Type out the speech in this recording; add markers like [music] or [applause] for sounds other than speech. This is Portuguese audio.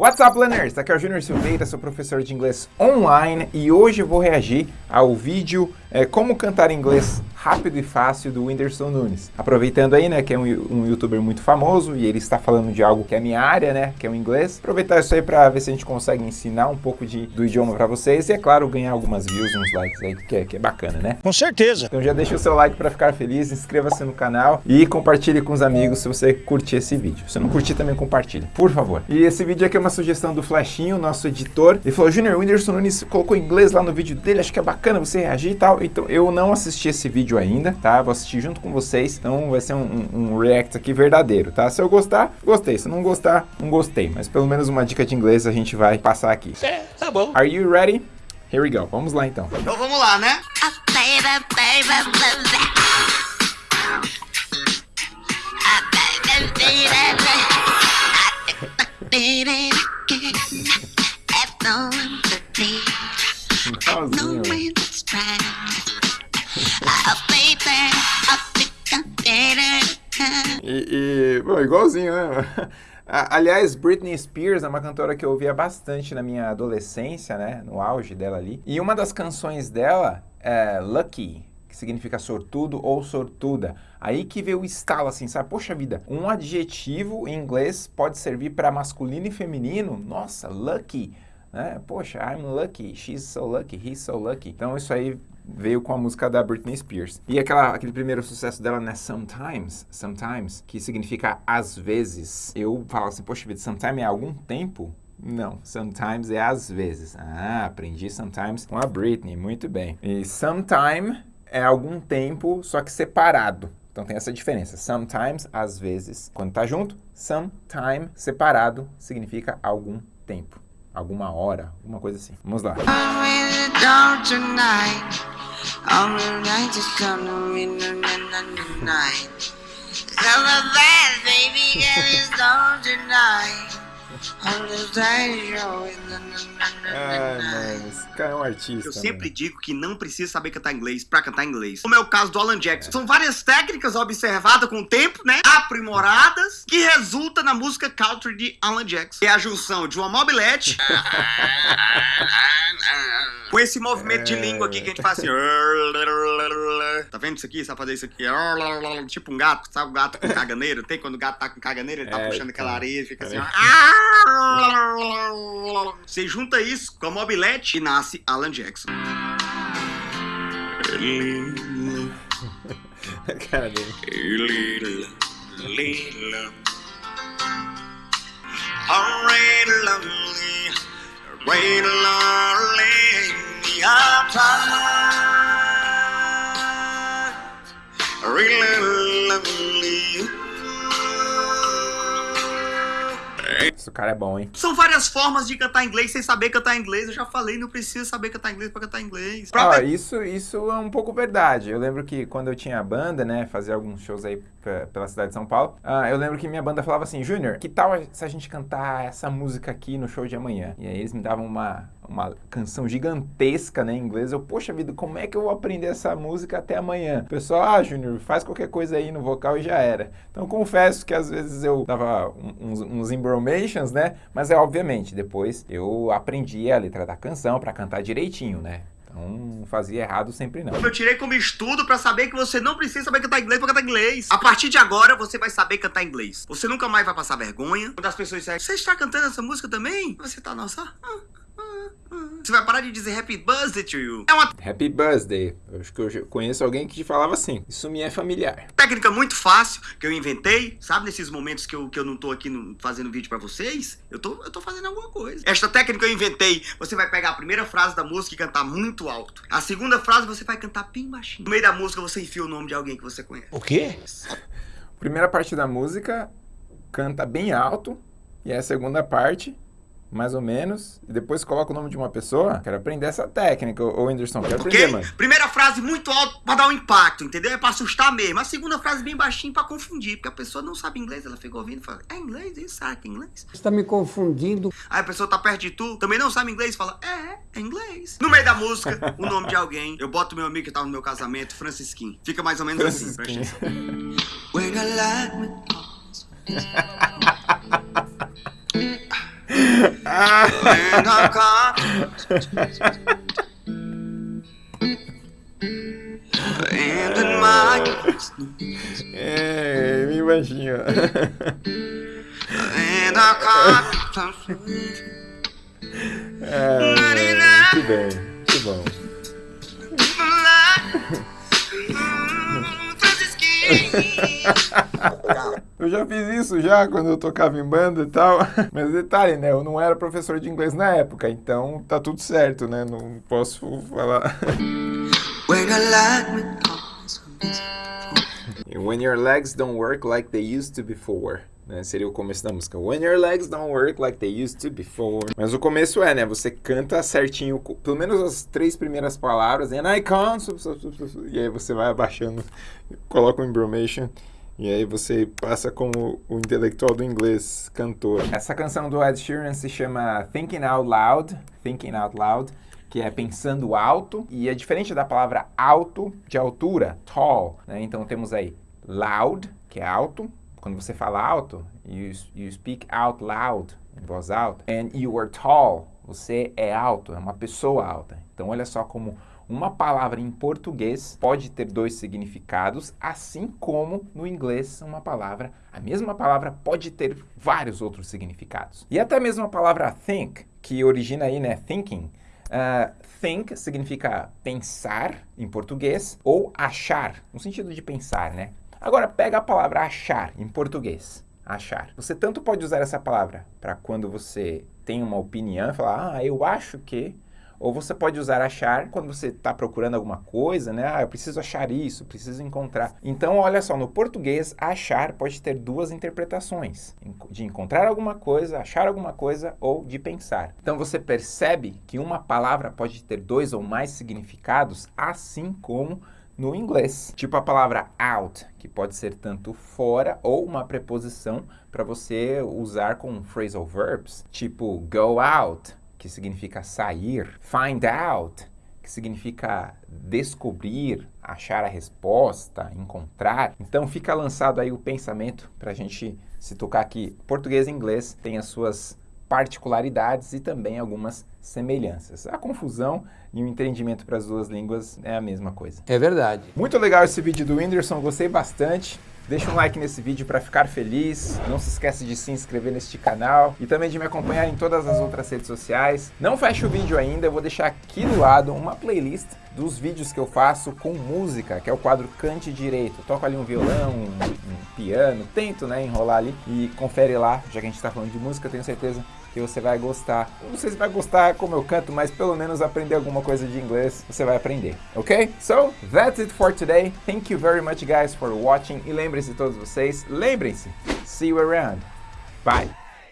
What's up, learners? Aqui é o Júnior Silveira, sou professor de inglês online e hoje eu vou reagir ao vídeo é, Como Cantar Inglês Rápido e Fácil do Whindersson Nunes. Aproveitando aí, né, que é um, um, youtuber muito famoso e ele está falando de algo que é a minha área, né, que é o inglês. Aproveitar isso aí para ver se a gente consegue ensinar um pouco de, do idioma para vocês e, é claro, ganhar algumas views, uns likes aí, que é, que é bacana, né? Com certeza! Então já deixa o seu like para ficar feliz, inscreva-se no canal e compartilhe com os amigos se você curtir esse vídeo. Se não curtir, também compartilhe, por favor. E esse vídeo aqui é uma sugestão do Flashinho, nosso editor. Ele falou, Junior, o Whindersson Nunes colocou inglês lá no vídeo dele, acho que é bacana você reagir e tal. Então eu não assisti esse vídeo ainda, tá? Vou assistir junto com vocês, então vai ser um, um, um react aqui verdadeiro, tá? Se eu gostar, gostei. Se não gostar, não gostei. Mas pelo menos uma dica de inglês a gente vai passar aqui. É, tá bom. Are you ready? Here we go. Vamos lá então. Então vamos lá, né? [laughs] [laughs] E, e bom, igualzinho, né? [laughs] Aliás, Britney Spears é uma cantora que eu ouvia bastante na minha adolescência, né? No auge dela ali. E uma das canções dela é Lucky, que significa sortudo ou sortuda. Aí que veio o estalo assim, sabe? Poxa vida, um adjetivo em inglês pode servir para masculino e feminino? Nossa, lucky! Né? Poxa, I'm lucky, she's so lucky, he's so lucky. Então isso aí veio com a música da Britney Spears. E aquela, aquele primeiro sucesso dela, né, Sometimes, Sometimes, que significa às vezes. Eu falo assim, poxa vida, Sometimes é algum tempo? Não, sometimes é às vezes. Ah, aprendi sometimes com a Britney, muito bem. E sometime é algum tempo, só que separado. Então tem essa diferença. Sometimes, às vezes. Quando tá junto, sometime, separado, significa algum tempo. Alguma hora, alguma coisa assim. Vamos lá. Ai, mano, esse cara é um artista. Eu sempre mano. digo que não precisa saber cantar inglês pra cantar inglês. Como é o caso do Alan Jackson. É. São várias técnicas observadas com o tempo, né? Aprimoradas, que resulta na música country de Alan Jackson. É a junção de uma mobilete [laughs] com esse movimento de língua aqui que a gente faz assim. [laughs] Tá vendo isso aqui? Sabe fazer isso aqui? Tipo um gato, sabe o gato com caganeiro? Tem quando o gato tá com caganeiro, ele tá é, puxando aquela areia e fica assim. Você junta isso com a mobilete e nasce Alan Jackson. [laughs] cara dele. Rain lonely, I'm really lonely. Esse cara é bom, hein? São várias formas de cantar inglês sem saber cantar inglês. Eu já falei, não precisa saber cantar inglês pra cantar inglês. Pra... Ah, isso, isso é um pouco verdade. Eu lembro que quando eu tinha banda, né, fazia alguns shows aí pela cidade de São Paulo, uh, eu lembro que minha banda falava assim, Júnior, que tal se a gente cantar essa música aqui no show de amanhã? E aí eles me davam uma, uma canção gigantesca, né, em inglês. Eu, poxa vida, como é que eu vou aprender essa música até amanhã? O pessoal, ah, Júnior, faz qualquer coisa aí no vocal e já era. Então confesso que às vezes eu dava uns, uns embromations, né, mas é obviamente, depois eu aprendi a letra da canção para cantar direitinho, né. Então, fazia errado sempre não. Eu tirei como estudo para saber que você não precisa saber cantar inglês pra cantar inglês. A partir de agora, você vai saber cantar inglês. Você nunca mais vai passar vergonha. Quando as pessoas disserem, você está cantando essa música também? Você tá, nossa... Ah. Você vai parar de dizer Happy Birthday to you. É uma... Happy Birthday. Eu acho que eu conheço alguém que te falava assim. Isso me é familiar. Técnica muito fácil que eu inventei. Sabe nesses momentos que eu, que eu não tô aqui no, fazendo vídeo pra vocês? Eu tô, eu tô fazendo alguma coisa. Esta técnica eu inventei. Você vai pegar a primeira frase da música e cantar muito alto. A segunda frase você vai cantar bem baixinho. No meio da música você enfia o nome de alguém que você conhece. O quê? Primeira parte da música canta bem alto. E a segunda parte mais ou menos, e depois coloca o nome de uma pessoa. Quero aprender essa técnica, ô Whindersson, quero okay? aprender, mano. Primeira frase muito alta pra dar um impacto, entendeu? É pra assustar mesmo. A segunda frase bem baixinho pra confundir, porque a pessoa não sabe inglês, ela fica ouvindo e fala, é inglês isso? Será que é inglês? Você tá me confundindo. Aí a pessoa tá perto de tu, também não sabe inglês, fala, é, é inglês. No meio da música, o nome de alguém, eu boto meu amigo que tava no meu casamento, Francisquinho. Fica mais ou menos assim, presta atenção. [laughs] Ah. My É, bem baixinho. É, muito bem, muito bom. [laughs] [laughs] Eu já fiz isso já quando eu tocava em banda e tal. [laughs] Mas detalhe, né? Eu não era professor de inglês na época, então tá tudo certo, né? Não posso falar. [laughs] When your legs don't work like they used to before. Né? Seria o começo da música. When your legs don't work like they used to before. Mas o começo é, né? Você canta certinho, pelo menos as três primeiras palavras. And I can't. E aí você vai abaixando, coloca o embromation. E aí você passa como o intelectual do inglês, cantor. Essa canção do Ed Sheeran se chama Thinking Out Loud. Thinking Out Loud que é pensando alto, e é diferente da palavra alto, de altura, tall, né? Então temos aí loud, que é alto, quando você fala alto, you, you speak out loud, em voz alta, and you are tall, você é alto, é uma pessoa alta. Então olha só como uma palavra em português pode ter dois significados, assim como no inglês uma palavra, a mesma palavra pode ter vários outros significados. E até mesmo a palavra think, que origina aí, né, thinking, Uh, think significa pensar em português ou achar, no sentido de pensar, né? Agora pega a palavra achar em português. Achar. Você tanto pode usar essa palavra para quando você tem uma opinião, falar, ah, eu acho que, ou você pode usar achar quando você está procurando alguma coisa, né? Ah, eu preciso achar isso, preciso encontrar. Então, olha só, no português, achar pode ter duas interpretações. De encontrar alguma coisa, achar alguma coisa ou de pensar. Então, você percebe que uma palavra pode ter dois ou mais significados, assim como no inglês. Tipo a palavra out, que pode ser tanto fora ou uma preposição para você usar com phrasal verbs, tipo go out, que significa sair, find out, que significa descobrir, achar a resposta, encontrar. Então fica lançado aí o pensamento para a gente se tocar que português e inglês têm as suas particularidades e também algumas semelhanças. A confusão e o entendimento para as duas línguas é a mesma coisa. É verdade. Muito legal esse vídeo do Whindersson, gostei bastante. Deixa um like nesse vídeo para ficar feliz. Não se esquece de se inscrever neste canal e também de me acompanhar em todas as outras redes sociais. Não feche o vídeo ainda, eu vou deixar aqui do lado uma playlist dos vídeos que eu faço com música, que é o quadro Cante Direito. toco ali um violão, um, um piano, tento né, enrolar ali e confere lá, já que a gente está falando de música, tenho certeza que você vai gostar. Não sei se vai gostar como eu canto, mas pelo menos aprender alguma coisa de inglês você vai aprender, ok? So, that's it for today. Thank you very much guys for watching. E lembrem-se todos vocês, lembrem-se, see you around. Bye!